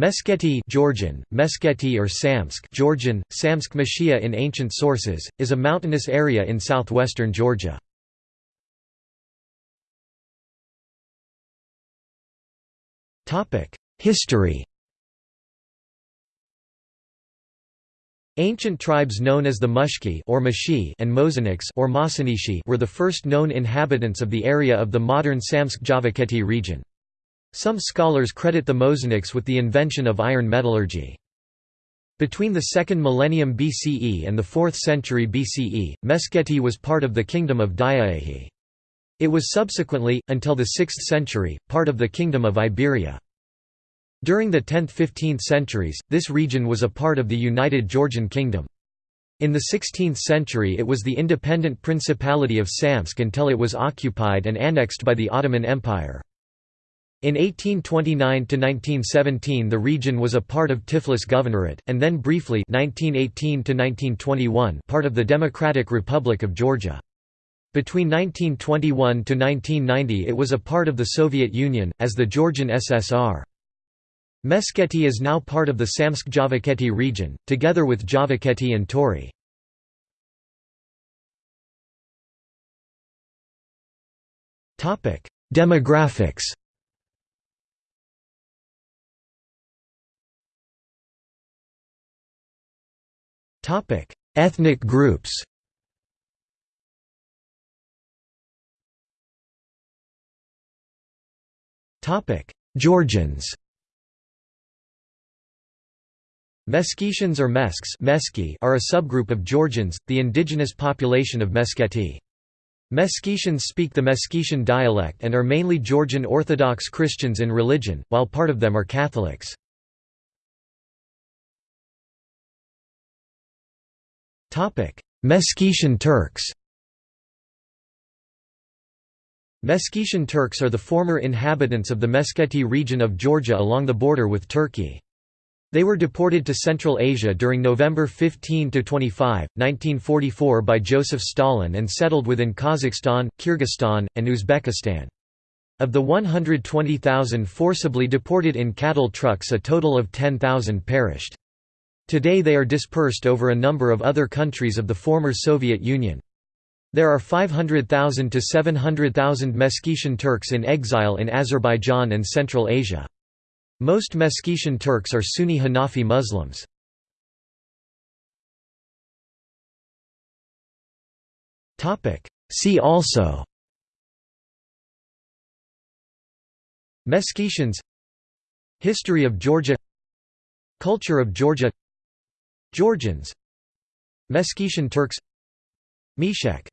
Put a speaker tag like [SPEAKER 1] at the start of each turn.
[SPEAKER 1] Meskheti Georgian, Meskheti or Samsk Georgian, Samsk Mashia in ancient sources, is a mountainous area in southwestern Georgia. History Ancient tribes known as the Mushki or Mashi and Mozaniks or Masanishi were the first known inhabitants of the area of the modern Samtskhe-Javakheti region. Some scholars credit the Mozaniks with the invention of iron metallurgy. Between the 2nd millennium BCE and the 4th century BCE, Meskheti was part of the kingdom of Diaehi. It was subsequently, until the 6th century, part of the kingdom of Iberia. During the 10th–15th centuries, this region was a part of the United Georgian Kingdom. In the 16th century it was the independent Principality of Samtskhe until it was occupied and annexed by the Ottoman Empire. In 1829–1917 the region was a part of Tiflis Governorate, and then briefly 1918 part of the Democratic Republic of Georgia. Between 1921–1990 it was a part of the Soviet Union, as the Georgian SSR. Meskheti is now part of the Samtskhe-Javakheti region, together with Javakheti and Tori. Demographics Ethnic groups Topic: Georgians Meskhetians or Mesks are a subgroup of Georgians, the indigenous population of Meskheti. Meskhetians speak the Meskhetian dialect and are mainly Georgian Orthodox Christians in religion, while part of them are Catholics. Meskhetian Turks Meskhetian Turks are the former inhabitants of the Meskheti region of Georgia along the border with Turkey. They were deported to Central Asia during November 15–25, 1944 by Joseph Stalin and settled within Kazakhstan, Kyrgyzstan, and Uzbekistan. Of the 120,000 forcibly deported in cattle trucks a total of 10,000 perished. Today they are dispersed over a number of other countries of the former Soviet Union. There are 500,000 to 700,000 Meskhetian Turks in exile in Azerbaijan and Central Asia. Most Meskhetian Turks are Sunni Hanafi Muslims. See also Meskhetians History of Georgia Culture of Georgia Georgians Meskhetian Turks Meshek